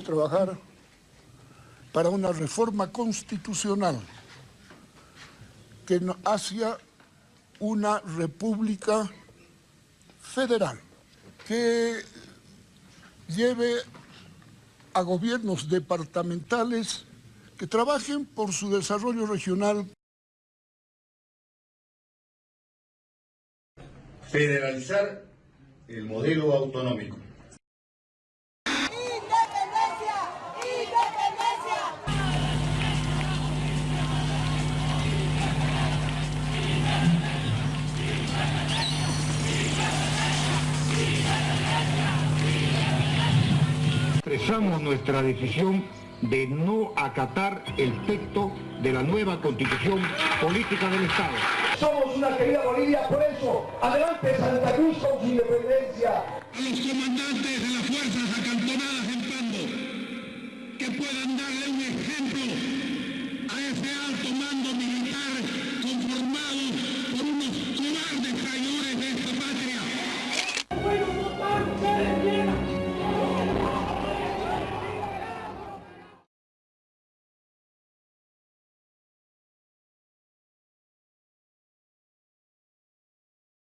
trabajar para una reforma constitucional que hacia una república federal que lleve a gobiernos departamentales que trabajen por su desarrollo regional. Federalizar el modelo autonómico. expresamos nuestra decisión de no acatar el texto de la nueva constitución política del Estado. Somos una querida Bolivia, por eso, adelante Santa Cruz con su independencia. A los comandantes de las fuerzas acantonadas en Pando, que puedan darle un ejemplo